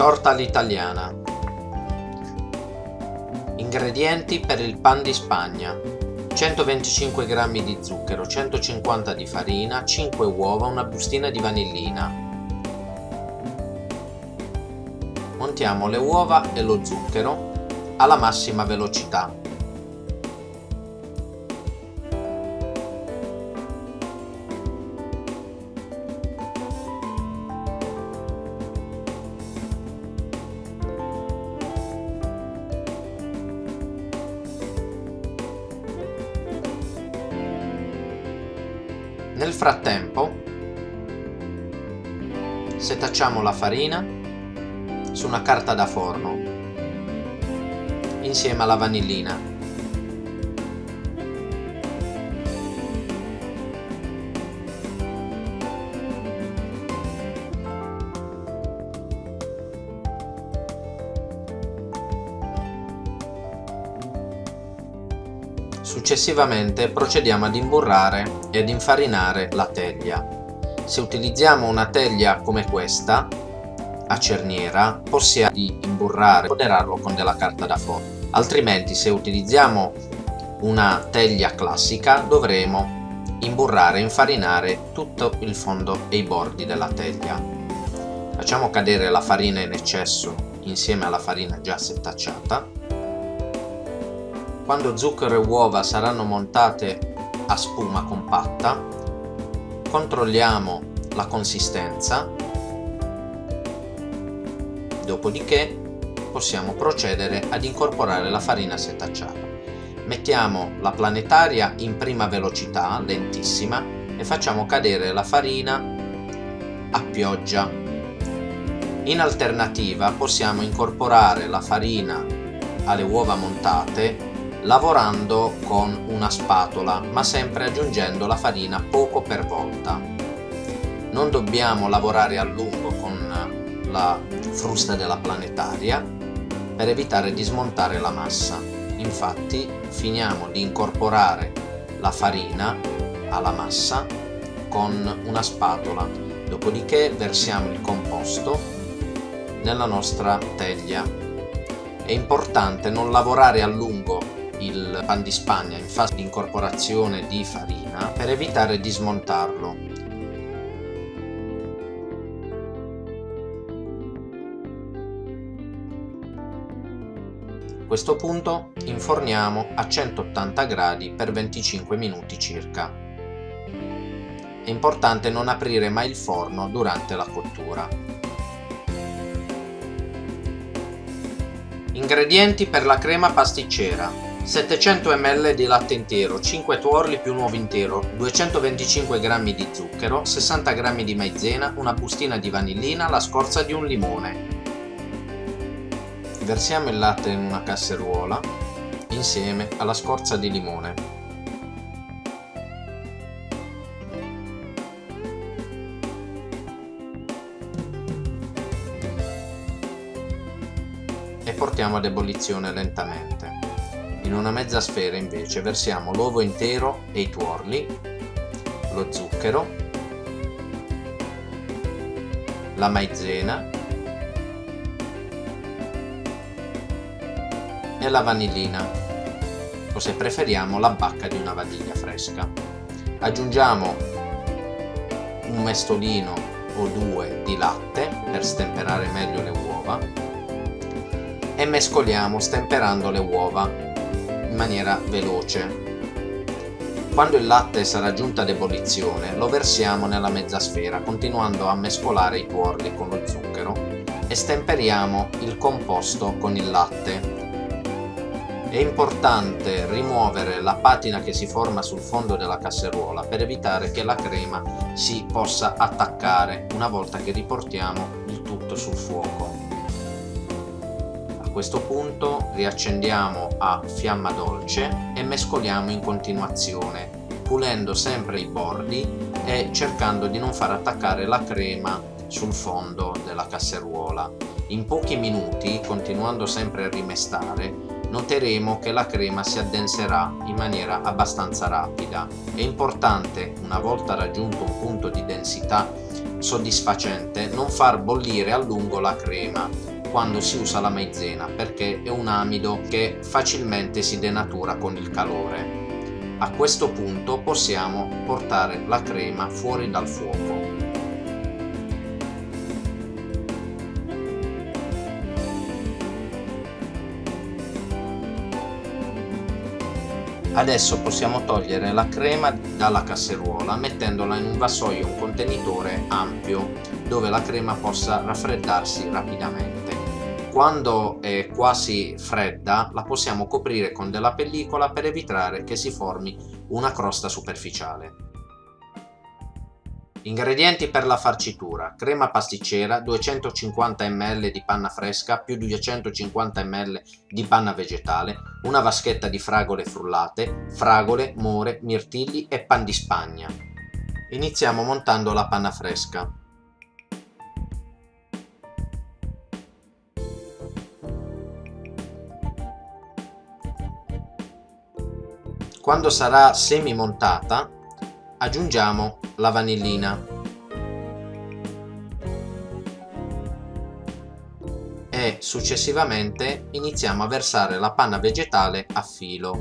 Torta all'italiana Ingredienti per il pan di spagna 125 g di zucchero, 150 di farina, 5 uova, una bustina di vanillina. Montiamo le uova e lo zucchero alla massima velocità. Nel frattempo setacciamo la farina su una carta da forno insieme alla vanillina Successivamente procediamo ad imburrare ed infarinare la teglia. Se utilizziamo una teglia come questa, a cerniera, possiamo imburrare e moderarlo con della carta da forno. Altrimenti se utilizziamo una teglia classica dovremo imburrare e infarinare tutto il fondo e i bordi della teglia. Facciamo cadere la farina in eccesso insieme alla farina già setacciata quando zucchero e uova saranno montate a spuma compatta, controlliamo la consistenza, dopodiché possiamo procedere ad incorporare la farina setacciata. Mettiamo la planetaria in prima velocità, lentissima, e facciamo cadere la farina a pioggia. In alternativa possiamo incorporare la farina alle uova montate lavorando con una spatola ma sempre aggiungendo la farina poco per volta. Non dobbiamo lavorare a lungo con la frusta della planetaria per evitare di smontare la massa. Infatti finiamo di incorporare la farina alla massa con una spatola, dopodiché versiamo il composto nella nostra teglia. È importante non lavorare a lungo il pan di spagna in fase di incorporazione di farina per evitare di smontarlo. A questo punto inforniamo a 180 gradi per 25 minuti circa. È importante non aprire mai il forno durante la cottura. Ingredienti per la crema pasticcera 700 ml di latte intero, 5 tuorli più un uovo intero, 225 g di zucchero, 60 g di maizena, una bustina di vanillina, la scorza di un limone. Versiamo il latte in una casseruola insieme alla scorza di limone. E portiamo ad ebollizione lentamente. In una mezza sfera invece versiamo l'uovo intero e i tuorli, lo zucchero, la maizena e la vanillina o se preferiamo la bacca di una vaniglia fresca. Aggiungiamo un mestolino o due di latte per stemperare meglio le uova e mescoliamo stemperando le uova maniera veloce. Quando il latte sarà giunto ad ebollizione lo versiamo nella mezza sfera continuando a mescolare i tuorli con lo zucchero e stemperiamo il composto con il latte. È importante rimuovere la patina che si forma sul fondo della casseruola per evitare che la crema si possa attaccare una volta che riportiamo il tutto sul fuoco questo punto riaccendiamo a fiamma dolce e mescoliamo in continuazione pulendo sempre i bordi e cercando di non far attaccare la crema sul fondo della casseruola. In pochi minuti, continuando sempre a rimestare, noteremo che la crema si addenserà in maniera abbastanza rapida. È importante, una volta raggiunto un punto di densità soddisfacente, non far bollire a lungo la crema quando si usa la maizena perché è un amido che facilmente si denatura con il calore. A questo punto possiamo portare la crema fuori dal fuoco. Adesso possiamo togliere la crema dalla casseruola mettendola in un vassoio, un contenitore ampio dove la crema possa raffreddarsi rapidamente. Quando è quasi fredda la possiamo coprire con della pellicola per evitare che si formi una crosta superficiale. Ingredienti per la farcitura. Crema pasticcera, 250 ml di panna fresca più 250 ml di panna vegetale, una vaschetta di fragole frullate, fragole, more, mirtilli e pan di spagna. Iniziamo montando la panna fresca. Quando sarà semi montata aggiungiamo la vanillina e successivamente iniziamo a versare la panna vegetale a filo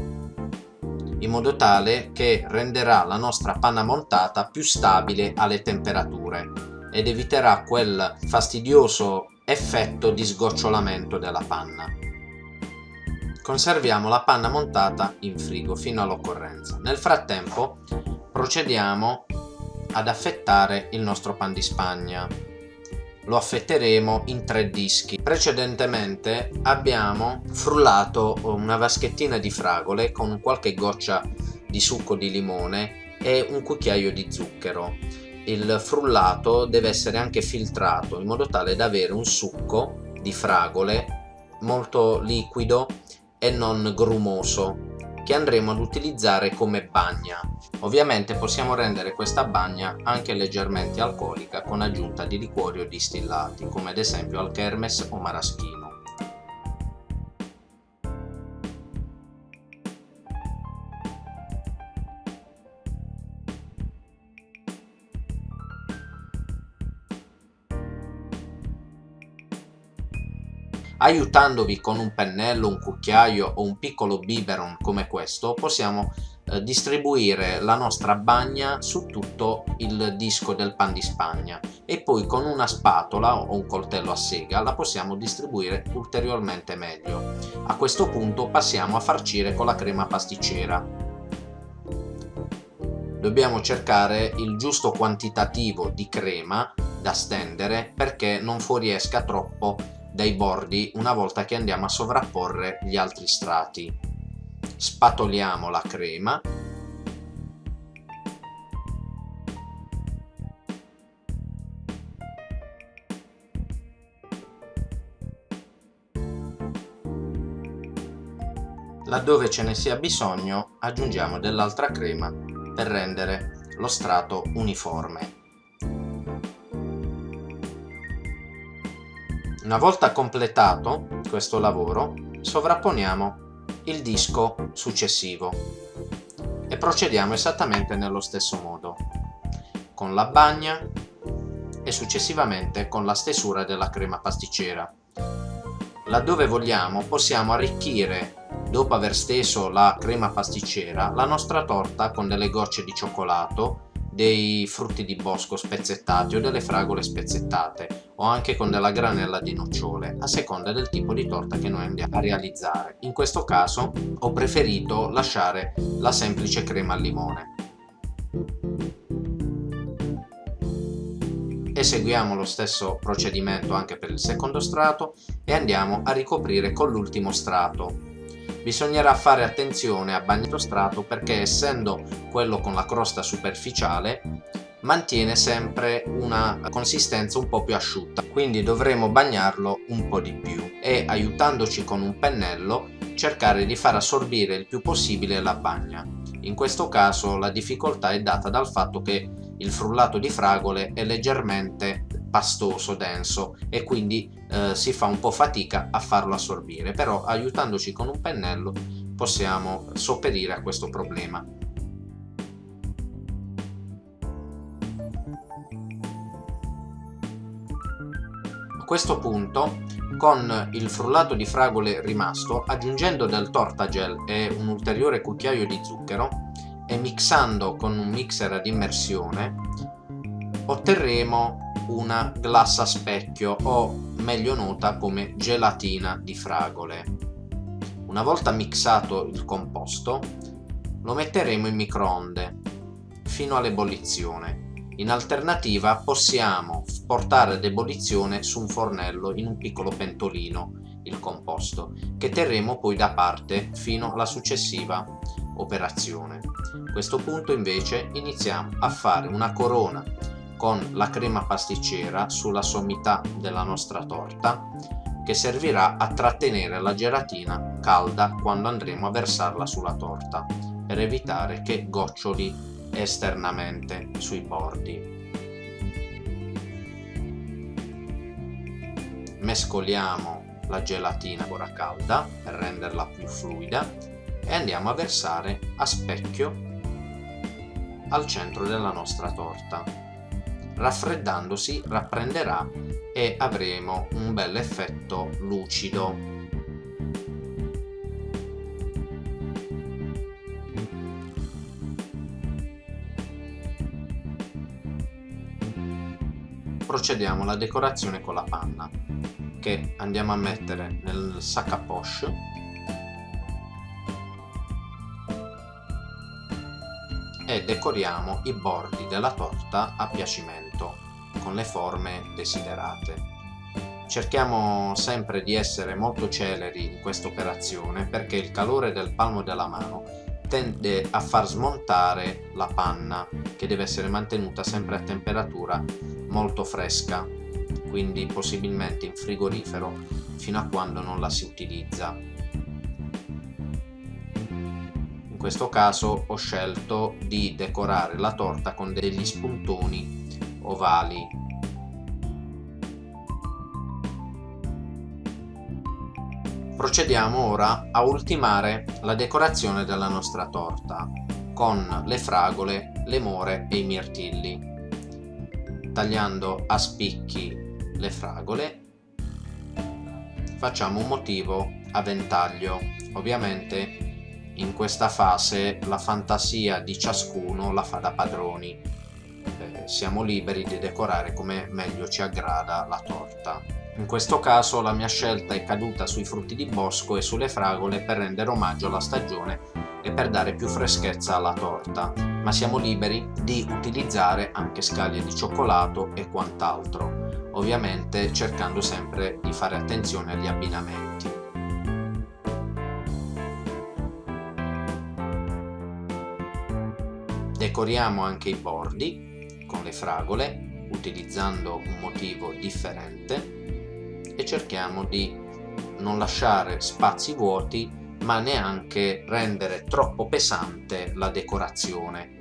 in modo tale che renderà la nostra panna montata più stabile alle temperature ed eviterà quel fastidioso effetto di sgocciolamento della panna. Conserviamo la panna montata in frigo fino all'occorrenza. Nel frattempo procediamo ad affettare il nostro pan di spagna. Lo affetteremo in tre dischi. Precedentemente abbiamo frullato una vaschettina di fragole con qualche goccia di succo di limone e un cucchiaio di zucchero. Il frullato deve essere anche filtrato in modo tale da avere un succo di fragole molto liquido e non grumoso che andremo ad utilizzare come bagna. Ovviamente possiamo rendere questa bagna anche leggermente alcolica con aggiunta di liquori o distillati, come ad esempio al kermes o maraschino. Aiutandovi con un pennello, un cucchiaio o un piccolo biberon come questo possiamo eh, distribuire la nostra bagna su tutto il disco del pan di spagna e poi con una spatola o un coltello a sega la possiamo distribuire ulteriormente meglio. A questo punto passiamo a farcire con la crema pasticcera. Dobbiamo cercare il giusto quantitativo di crema da stendere perché non fuoriesca troppo dai bordi una volta che andiamo a sovrapporre gli altri strati. Spatoliamo la crema Laddove ce ne sia bisogno aggiungiamo dell'altra crema per rendere lo strato uniforme. Una volta completato questo lavoro, sovrapponiamo il disco successivo e procediamo esattamente nello stesso modo, con la bagna e successivamente con la stesura della crema pasticcera. Laddove vogliamo possiamo arricchire, dopo aver steso la crema pasticcera, la nostra torta con delle gocce di cioccolato dei frutti di bosco spezzettati o delle fragole spezzettate o anche con della granella di nocciole a seconda del tipo di torta che noi andiamo a realizzare. In questo caso ho preferito lasciare la semplice crema al limone. Eseguiamo lo stesso procedimento anche per il secondo strato e andiamo a ricoprire con l'ultimo strato bisognerà fare attenzione a bagnato strato perché essendo quello con la crosta superficiale mantiene sempre una consistenza un po' più asciutta. Quindi dovremo bagnarlo un po' di più e aiutandoci con un pennello cercare di far assorbire il più possibile la bagna. In questo caso la difficoltà è data dal fatto che il frullato di fragole è leggermente pastoso, denso e quindi eh, si fa un po' fatica a farlo assorbire, però aiutandoci con un pennello possiamo sopperire a questo problema. A questo punto con il frullato di fragole rimasto aggiungendo del tortagel e un ulteriore cucchiaio di zucchero e mixando con un mixer ad immersione otterremo una glassa specchio o meglio nota come gelatina di fragole. Una volta mixato il composto lo metteremo in microonde fino all'ebollizione in alternativa possiamo portare ad ebollizione su un fornello in un piccolo pentolino il composto che terremo poi da parte fino alla successiva operazione. A questo punto invece iniziamo a fare una corona con la crema pasticcera sulla sommità della nostra torta che servirà a trattenere la gelatina calda quando andremo a versarla sulla torta per evitare che goccioli esternamente sui bordi. Mescoliamo la gelatina ancora calda per renderla più fluida e andiamo a versare a specchio al centro della nostra torta. Raffreddandosi rapprenderà e avremo un bel effetto lucido. Procediamo alla decorazione con la panna che andiamo a mettere nel sac a poche e decoriamo i bordi della torta a piacimento con le forme desiderate. Cerchiamo sempre di essere molto celeri in questa operazione perché il calore del palmo della mano tende a far smontare la panna che deve essere mantenuta sempre a temperatura molto fresca quindi possibilmente in frigorifero fino a quando non la si utilizza questo caso ho scelto di decorare la torta con degli spuntoni ovali. Procediamo ora a ultimare la decorazione della nostra torta con le fragole, le more e i mirtilli. Tagliando a spicchi le fragole facciamo un motivo a ventaglio. Ovviamente in questa fase la fantasia di ciascuno la fa da padroni. Eh, siamo liberi di decorare come meglio ci aggrada la torta. In questo caso la mia scelta è caduta sui frutti di bosco e sulle fragole per rendere omaggio alla stagione e per dare più freschezza alla torta, ma siamo liberi di utilizzare anche scaglie di cioccolato e quant'altro, ovviamente cercando sempre di fare attenzione agli abbinamenti. Decoriamo anche i bordi con le fragole utilizzando un motivo differente e cerchiamo di non lasciare spazi vuoti ma neanche rendere troppo pesante la decorazione.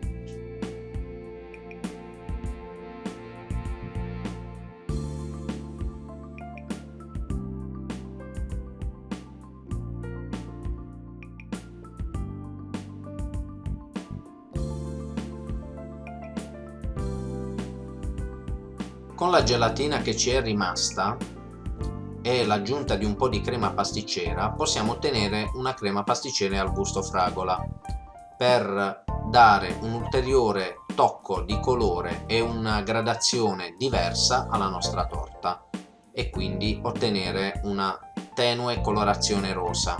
Con la gelatina che ci è rimasta e l'aggiunta di un po' di crema pasticcera possiamo ottenere una crema pasticcera al gusto fragola. Per dare un ulteriore tocco di colore e una gradazione diversa alla nostra torta e quindi ottenere una tenue colorazione rosa.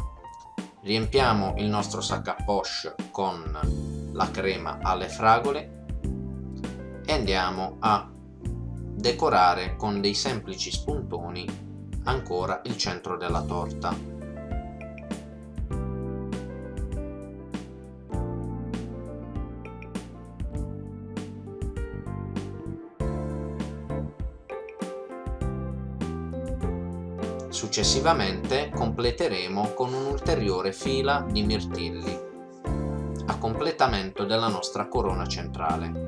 Riempiamo il nostro sac à poche con la crema alle fragole e andiamo a decorare con dei semplici spuntoni ancora il centro della torta. Successivamente completeremo con un'ulteriore fila di mirtilli a completamento della nostra corona centrale.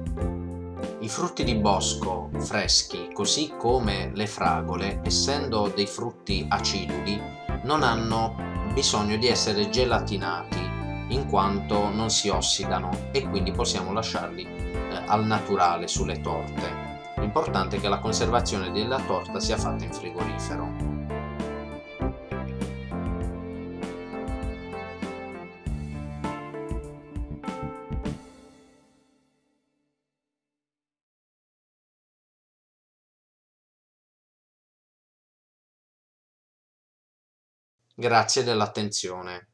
I frutti di bosco freschi, così come le fragole, essendo dei frutti aciduli, non hanno bisogno di essere gelatinati in quanto non si ossidano e quindi possiamo lasciarli eh, al naturale sulle torte. L'importante è che la conservazione della torta sia fatta in frigorifero. Grazie dell'attenzione.